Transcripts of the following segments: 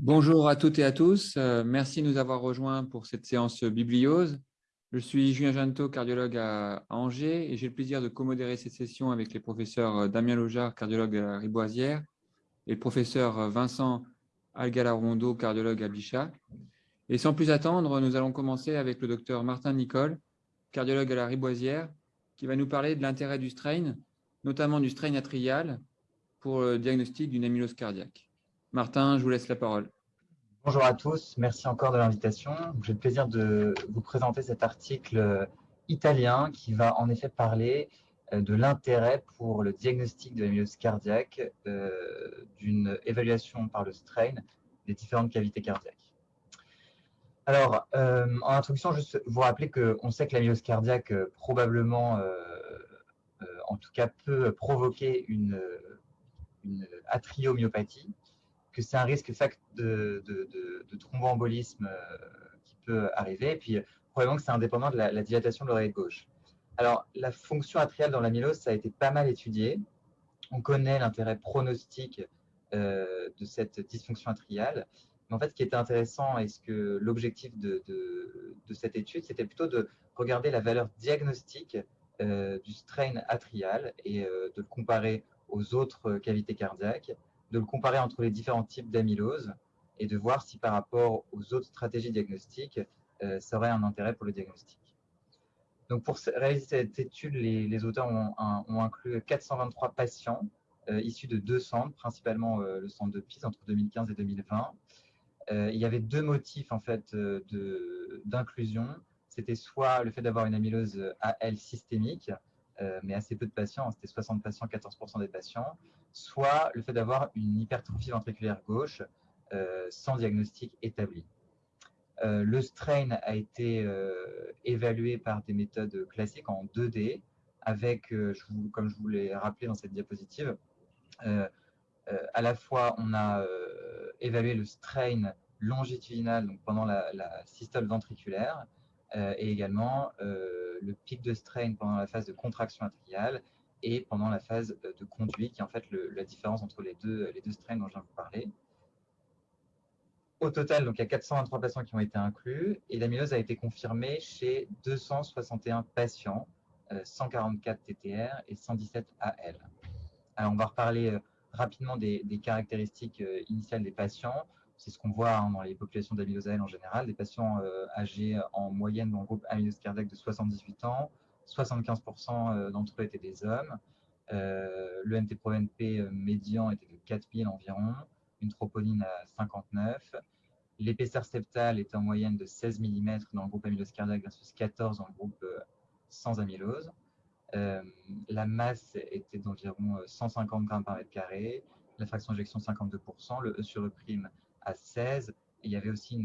Bonjour à toutes et à tous. Euh, merci de nous avoir rejoints pour cette séance bibliose. Je suis Julien Janto, cardiologue à, Angers, et j'ai le plaisir de commodérer cette session avec les professeurs euh, Damien Lojar, cardiologue à Riboisière, et le professeur euh, Vincent Algalarondo, cardiologue à Bichat. Et sans plus attendre, nous allons commencer avec le docteur Martin Nicole, cardiologue à la Riboisière, qui va nous parler de l'intérêt du strain, notamment du strain atrial, pour le diagnostic d'une amylose cardiaque. Martin, je vous laisse la parole. Bonjour à tous, merci encore de l'invitation. J'ai le plaisir de vous présenter cet article italien qui va en effet parler euh, de l'intérêt pour le diagnostic de l'amylose cardiaque euh, d'une évaluation par le strain des différentes cavités cardiaques. Alors, euh, en introduction, juste vous rappeler qu'on sait que l'amylose cardiaque probablement, en tout cas, peut provoquer une, une atriomyopathie, que c'est un risque de, de, thromboembolisme euh, qui peut arriver. Et puis, probablement que c'est indépendant de la, dilatation de l'oreille gauche. Alors, la fonction atriale dans l'amylose, ça a été pas mal étudié. On connaît l'intérêt pronostique euh, de cette dysfonction atriale. Mais en fait, ce qui était intéressant et ce que l'objectif de, cette étude, c'était plutôt de regarder la valeur diagnostique euh, du strain atrial et de le comparer aux autres cavités cardiaques de le comparer entre les différents types d'amylose et de voir si par rapport aux autres stratégies diagnostiques, euh, ça aurait un intérêt pour le diagnostic. Donc pour réaliser cette étude, les, auteurs ont, inclus 423 patients euh, issus de deux centres, principalement euh, le centre de Pise entre 2015 et 2020. il y avait deux motifs en fait d'inclusion. C'était soit le fait d'avoir une amylose AL systémique, mais assez peu de patients, c'était 60 patients, 14% des patients, soit le fait d'avoir une hypertrophie ventriculaire gauche euh, sans diagnostic établi. Euh, le strain a été euh, évalué par des méthodes classiques en 2D, avec, comme je vous l'ai rappelé dans cette diapositive, à la fois on a évalué le strain longitudinal donc pendant la systole ventriculaire, et également le pic de strain pendant la phase de contraction atriale et pendant la phase euh, de conduit, qui est en fait la différence entre les deux, les deux strains dont je viens de vous parler. Au total, donc, il y a 423 patients qui ont été inclus et l'amylose a été confirmée chez 261 patients, 144 euh, TTR et 117 AL. Alors, on va reparler euh, rapidement des, caractéristiques initiales des patients. C'est ce qu'on voit hein, dans les populations d'amylose AL en général, des patients âgés en moyenne dans le groupe amylose cardiaque de 78 ans, 75% euh, d'entre eux étaient des hommes. Euh, le NT-proNP euh, médian était de 4000 environ, une troponine à 59. L'épaisseur septale était en moyenne de 16 mm dans le groupe amylose cardiaque versus 14 dans le groupe sans amylose. la masse était d'environ 150 grammes par mètre carré, la fraction d'injection 52%, le E sur E' à 16. il y avait aussi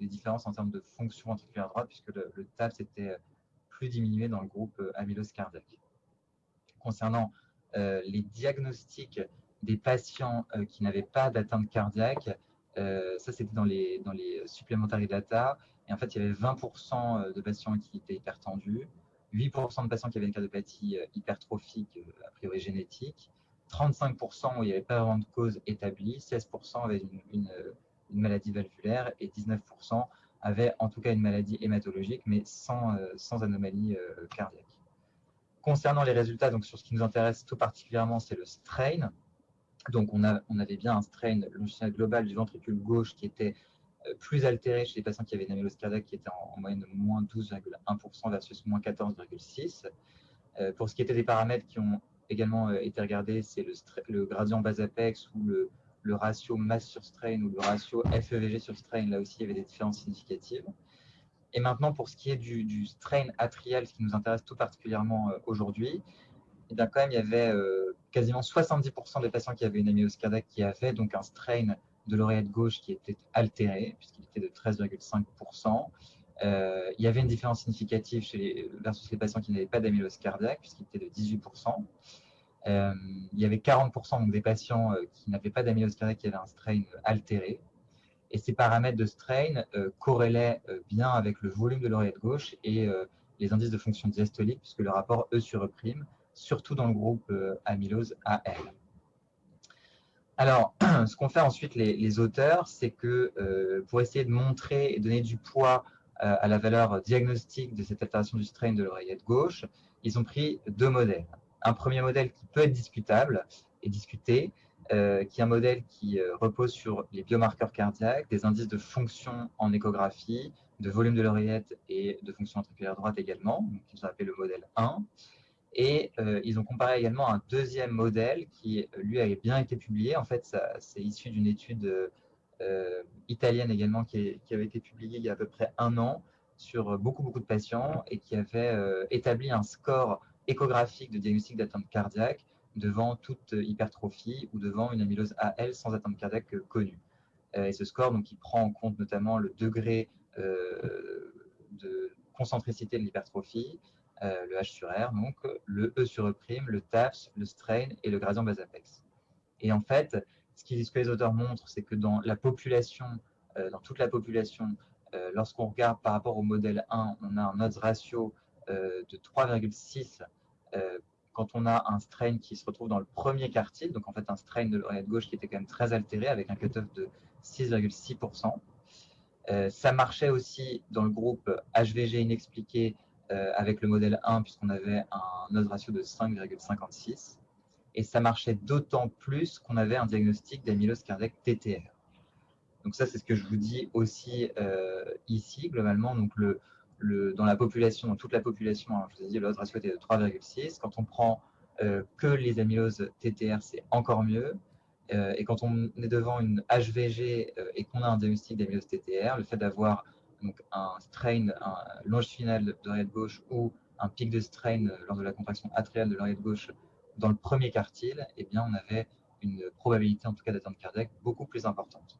des différences en termes de fonction ventriculaire droite, puisque le, le TAPS était plus diminué dans le groupe euh, amylose cardiaque. Concernant euh, les diagnostics des patients euh, qui n'avaient pas d'atteinte cardiaque, ça c'était dans les, dans les supplementary data, et en fait il y avait 20% de patients qui étaient hypertendus, 8% de patients qui avaient une cardiopathie hypertrophique a priori génétique, 35% où il n'y avait pas vraiment de cause établie, 16% avaient une, une, maladie valvulaire et 19% avait en tout cas une maladie hématologique, mais sans, euh, sans anomalie euh, cardiaque. Concernant les résultats, donc sur ce qui nous intéresse tout particulièrement, c'est le strain. Donc on, a, on avait bien un strain longitudinal global du ventricule gauche qui était euh, plus altéré chez les patients qui avaient une amylose cardiaque qui était en, moyenne de moins 12,1% versus moins 14,6%. pour ce qui était des paramètres qui ont également été regardés, c'est le, le, gradient bas-apex ou le, le ratio masse sur strain ou le ratio FEVG sur strain, là aussi, il y avait des différences significatives. Et maintenant, pour ce qui est du, strain atrial, ce qui nous intéresse tout particulièrement euh, aujourd'hui, eh bien, quand même, il y avait euh, quasiment 70% des patients qui avaient une amylose cardiaque qui avaient donc un strain de l'oreillette gauche qui était altéré, puisqu'il était de 13,5%. Euh, il y avait une différence significative chez versus les patients qui n'avaient pas d'amylose cardiaque, puisqu'il était de 18%. Euh, il y avait 40% des patients euh, qui n'avaient pas d'amylose qui avaient un strain altéré. Et ces paramètres de strain euh, corrélaient bien avec le volume de l'oreillette gauche et les indices de fonction diastolique, puisque le rapport E sur E', surtout dans le groupe amylose AL. Alors, ce qu'ont fait ensuite les, auteurs, c'est que pour essayer de montrer et donner du poids à la valeur diagnostique de cette altération du strain de l'oreillette gauche, ils ont pris deux modèles. Un premier modèle qui peut être discutable et discuté, euh, qui est un modèle qui euh, repose sur les biomarqueurs cardiaques, des indices de fonction en échographie, de volume de l'oreillette et de fonction ventriculaire droite également, donc ils ont appelé le modèle 1. Et euh, ils ont comparé également un deuxième modèle qui, lui, avait bien été publié. En fait, c'est issu d'une étude italienne également qui, qui, avait été publiée il y a à peu près un an sur beaucoup, beaucoup de patients et qui avait établi un score échographique de diagnostic d'atteinte cardiaque devant toute hypertrophie ou devant une amylose AL sans atteinte cardiaque connue. Euh, et ce score, donc, il prend en compte notamment le degré euh, de concentricité de l'hypertrophie, euh, le H sur R, donc le E sur E', le TAFS, le strain et le gradient bas-apex. Et en fait, ce, que les auteurs montrent, c'est que dans la population, dans toute la population, lorsqu'on regarde par rapport au modèle 1, on a un odds ratio de 3,6 quand on a un strain qui se retrouve dans le premier quartile, donc en fait un strain de l'oreillette gauche qui était quand même très altéré avec un cutoff de 6,6%. Euh, ça marchait aussi dans le groupe HVG inexpliqué euh, avec le modèle 1 puisqu'on avait un odds ratio de 5,56. Et ça marchait d'autant plus qu'on avait un diagnostic d'amylose cardiaque TTR. Donc ça, c'est ce que je vous dis aussi euh, ici, globalement. Donc le, dans la population, dans toute la population, hein, je vous ai dit, le ratio était de 3,6. Quand on prend euh, que les amyloses TTR, c'est encore mieux. Euh, et quand on est devant une HVG euh, et qu'on a un diagnostic d'amylose TTR, le fait d'avoir un strain un longitudinal de l'oreillette gauche ou un pic de strain lors de la contraction atriale de l'oreillette gauche dans le premier quartile, eh bien, on avait une probabilité en tout cas d'atteinte cardiaque beaucoup plus importante.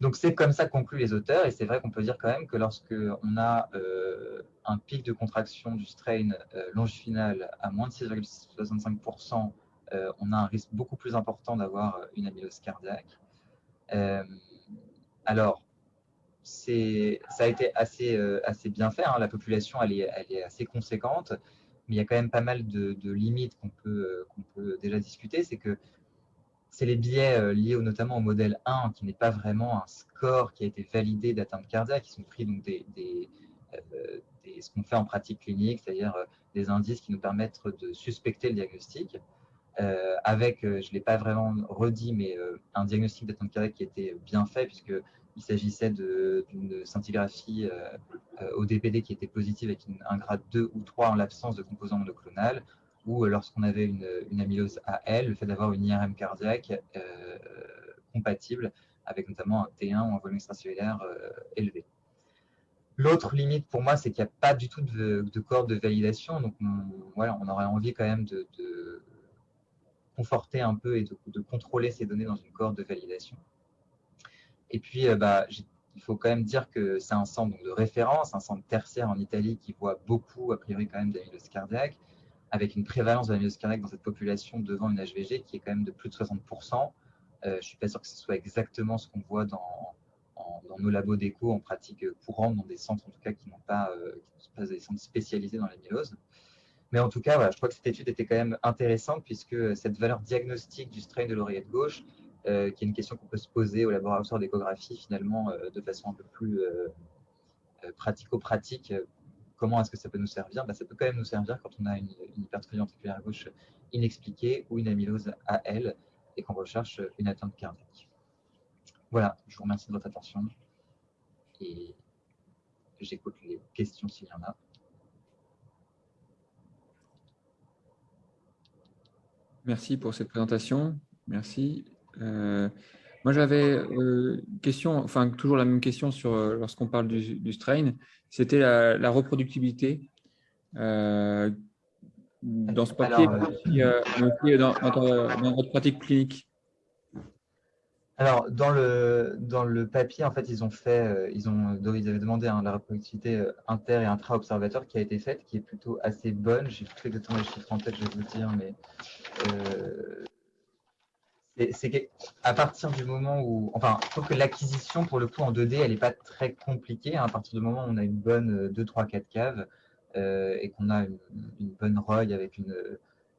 Donc c'est comme ça concluent les auteurs, et c'est vrai qu'on peut dire quand même que lorsque on a euh, un pic de contraction du strain euh, longitudinal à moins de 6,65%, euh, on a un risque beaucoup plus important d'avoir une amylose cardiaque. alors, ça a été assez, assez bien fait, hein. la population elle est, elle est, assez conséquente, mais il y a quand même pas mal de, limites qu'on peut, qu'on peut déjà discuter, c'est que c'est les biais euh, liés notamment au modèle 1, qui n'est pas vraiment un score qui a été validé d'atteinte cardiaque, qui sont pris donc des, euh, ce qu'on fait en pratique clinique, c'est-à-dire euh, des indices qui nous permettent de suspecter le diagnostic, avec, je ne l'ai pas vraiment redit, mais un diagnostic d'atteinte cardiaque qui était bien fait, puisqu'il s'agissait d'une scintigraphie au DPD qui était positive avec un grade 2 ou 3 en l'absence de composants monoclonal, ou euh, lorsqu'on avait une, amylose AL, le fait d'avoir une IRM cardiaque euh, compatible avec notamment un T1 ou un volume extracellulaire euh, élevé. L'autre limite pour moi, c'est qu'il n'y a pas du tout de, de corde de validation. Donc, on, voilà, on aurait envie quand même de, conforter un peu et de, contrôler ces données dans une corde de validation. Et puis, bah, il faut quand même dire que c'est un centre de référence, un centre tertiaire en Italie qui voit beaucoup, a priori, quand même d'amylose cardiaque avec une prévalence de la myose cardiaque dans cette population devant une HVG qui est quand même de plus de 60%. Euh, je ne suis pas sûr que ce soit exactement ce qu'on voit dans, nos labos d'écho en pratique courante, dans des centres en tout cas qui n'ont pas, euh, pas des centres spécialisés dans la myose. Mais en tout cas, voilà, je crois que cette étude était quand même intéressante puisque cette valeur diagnostique du strain de l'oreillette gauche, euh, qui est une question qu'on peut se poser au laboratoire d'échographie finalement de façon un peu plus pratico-pratique comment est-ce que ça peut nous servir? Bah, Ça peut quand même nous servir quand on a une, hypertrophie ventriculaire gauche inexpliquée ou une amylose AL et qu'on recherche une atteinte cardiaque. Voilà, je vous remercie de votre attention et j'écoute les questions s'il y en a. Merci pour cette présentation. Merci. Euh, moi, j'avais une euh, question, enfin toujours la même question sur euh, lorsqu'on parle du, strain, c'était la, reproductibilité. Euh, dans ce papier, dans, votre pratique clinique Alors, dans le, dans le papier, en fait, ils ont fait, ils, ont, ils avaient demandé hein, la reproductivité inter- et intra-observateur qui a été faite, qui est plutôt assez bonne. J'ai plus exactement les chiffres en tête, je vais vous dire, mais c'est qu'à partir du moment où, enfin, je trouve que l'acquisition, pour le coup, en 2D, elle n'est pas très compliquée. Hein. à partir du moment où on a une bonne 2, 3, 4 caves euh, et qu'on a une, bonne ROI avec une,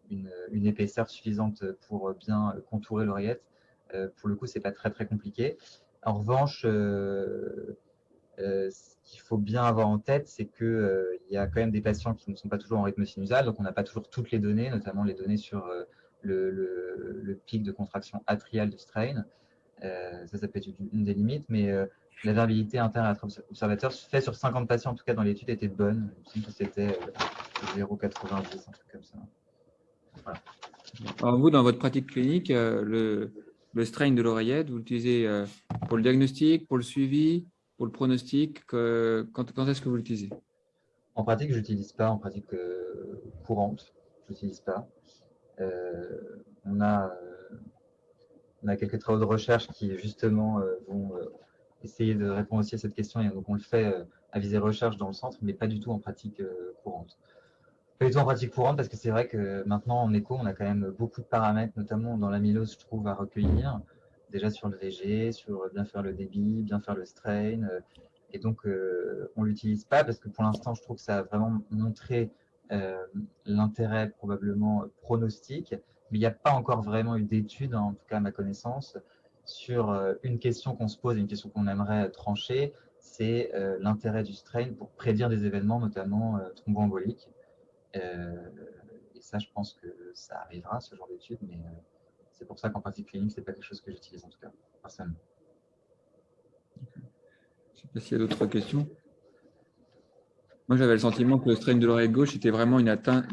une, épaisseur suffisante pour bien contourer l'oreillette. pour le coup, ce n'est pas très très compliqué. En revanche, ce qu'il faut bien avoir en tête, c'est qu'il y a quand même des patients qui ne sont pas toujours en rythme sinusal, donc on n'a pas toujours toutes les données, notamment les données sur le, pic de contraction atriale du strain. ça, ça peut être une des limites, mais la variabilité interne à l'observateur fait sur 50 patients, en tout cas dans l'étude, était bonne. Il me que c'était 0,90, un truc comme ça. Alors vous, dans votre pratique clinique, euh, le, le strain de l'oreillette, vous l'utilisez euh, pour le diagnostic, pour le suivi, pour le pronostic Quand, quand est-ce que vous l'utilisez? En pratique, je n'utilise pas. En pratique euh, courante, je n'utilise pas. On, a, on a quelques travaux de recherche qui, justement, vont essayer de répondre aussi à cette question. Et donc, on le fait à visée recherche dans le centre, mais pas du tout en pratique courante. Pas du tout en pratique courante parce que c'est vrai que maintenant en écho, on a quand même beaucoup de paramètres, notamment dans l'amylose, je trouve, à recueillir. Déjà sur le VG, sur bien faire le débit, bien faire le strain. Euh, et donc, euh, on ne l'utilise pas parce que pour l'instant, je trouve que ça a vraiment montré euh, l'intérêt probablement pronostique. Mais il n'y a pas encore vraiment eu d'études, en tout cas à ma connaissance, sur une question qu'on se pose une question qu'on aimerait trancher, c'est l'intérêt du strain pour prédire des événements, notamment thromboemboliques. Euh, et ça, je pense que ça arrivera, ce genre d'études, mais euh, c'est pour ça qu'en pratique clinique, ce n'est pas quelque chose que j'utilise en tout cas, personnellement. Je ne sais pas s'il y a d'autres questions. Moi, j'avais le sentiment que le strain de l'oreille gauche était vraiment une atteinte,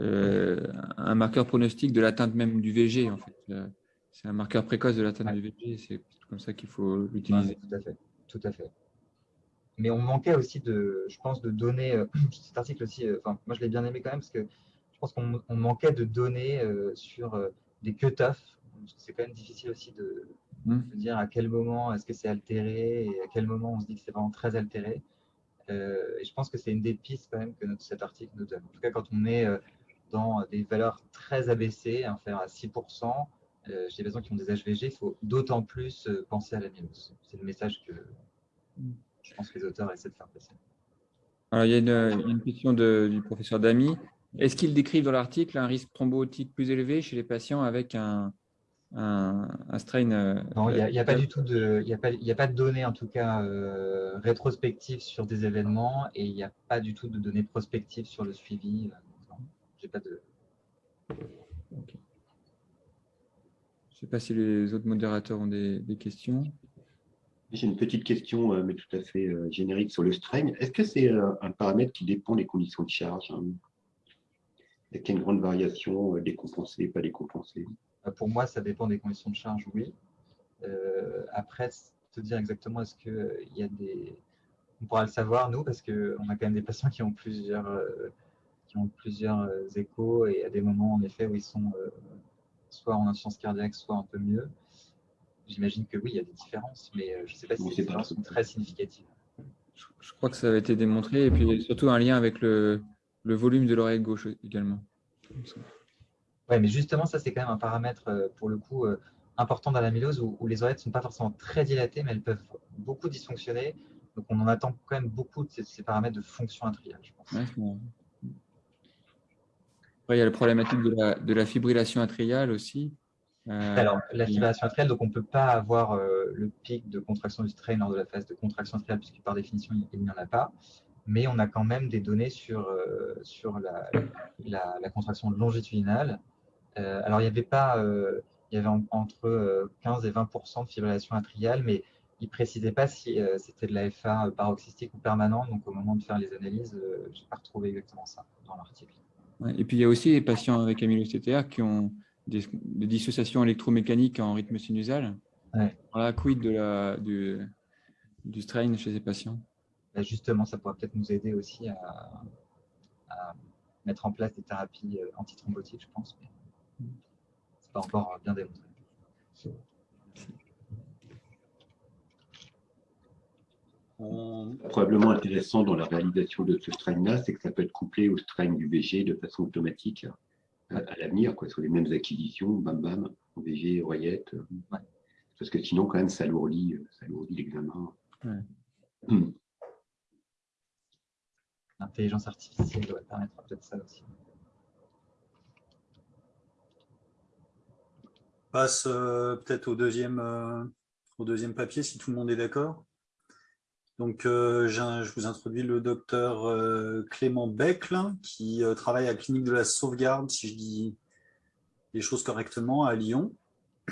euh, un marqueur pronostic de l'atteinte même du VG. En fait. C'est un marqueur précoce de l'atteinte du VG. C'est comme ça qu'il faut l'utiliser. tout à fait. Tout à fait mais on manquait aussi de, je pense, de données. Euh, cet article aussi, euh, enfin, moi je l'ai bien aimé quand même parce que je pense qu'on manquait de données euh, sur des cut-offs. C'est quand même difficile aussi de, mmh. dire à quel moment est-ce que c'est altéré et à quel moment on se dit que c'est vraiment très altéré. Et je pense que c'est une des pistes quand même que cet article nous donne. En tout cas, quand on est dans des valeurs très abaissées, inférieures à 6%, chez les patients qui ont des HVG, il faut d'autant plus penser à la l'amylose. C'est le message que, je pense que les auteurs essaient de faire passer. Il, y a une, question du professeur Damy. Est-ce qu'ils décrivent dans l'article un risque thrombotique plus élevé chez les patients avec un, un, strain euh, Non, il n'y a, pas du tout de, il y a pas, il a pas de données en tout cas euh, rétrospectives sur des événements et il n'y a pas du tout de données prospectives sur le suivi. Euh, j'ai pas de. Je ne sais pas si les autres modérateurs ont des questions. J'ai une petite question, mais tout à fait générique sur le strain. Est-ce que c'est un paramètre qui dépend des conditions de charge hein? Est-ce qu'il y a une grande variation, décompensée, pas décompensée? Pour moi, ça dépend des conditions de charge, oui. après, te dire exactement, est-ce qu'il y a des... On pourra le savoir, nous, parce qu'on a quand même des patients qui ont plusieurs, qui ont plusieurs échos et à des moments, en effet, où ils sont soit en insuffisance cardiaque, soit un peu mieux. J'imagine que oui, il y a des différences, mais euh, je ne sais pas si les différences sont très significatives. Je crois que ça a été démontré, et puis surtout un lien avec le, le volume de l'oreille gauche également. Oui, mais justement, ça, c'est quand même un paramètre, euh, pour le coup, euh, important dans l'amylose, où, où les oreilles ne sont pas forcément très dilatées, mais elles peuvent beaucoup dysfonctionner. Donc, on en attend quand même beaucoup de ces, paramètres de fonction atriale, je pense. Après, il y a la problématique de la, de la fibrillation atriale aussi. Euh, Alors, la fibrillation atriale, donc on ne peut pas avoir euh, le pic de contraction du strain lors de la phase de contraction atriale, puisque par définition, il n'y en a pas. Mais on a quand même des données sur, euh, sur la, la, contraction longitudinale. Alors, il y avait pas, il y avait entre 15 et 20% de fibrillation atriale, mais il ne précisait pas si c'était de la FA paroxystique ou permanente. Donc, au moment de faire les analyses, je n'ai pas retrouvé exactement ça dans l'article. et puis, il y a aussi des patients avec amylose qui ont des, dissociations électromécaniques en rythme sinusal. Ouais. Voilà, quid de la, du, du strain chez ces patients? Bah, Justement, ça pourrait peut-être nous aider aussi à, mettre en place des thérapies euh, antithrombotiques, je pense, mais pas encore bien démontré. Probablement intéressant dans la réalisation de ce strain-là, c'est que ça peut être couplé au strain du VG de façon automatique à, l'avenir, quoi, sur les mêmes acquisitions, bam bam, VG. Euh, Parce que sinon, quand même, ça alourdit, euh, ça alourdit l'examen. Hmm. L'intelligence artificielle doit permettre peut-être ça aussi. Passe euh, peut-être au deuxième, euh, au deuxième papier, si tout le monde est d'accord. Donc, euh, je vous introduis le docteur Clément Becle, qui travaille à la clinique de la sauvegarde, si je dis les choses correctement, à Lyon.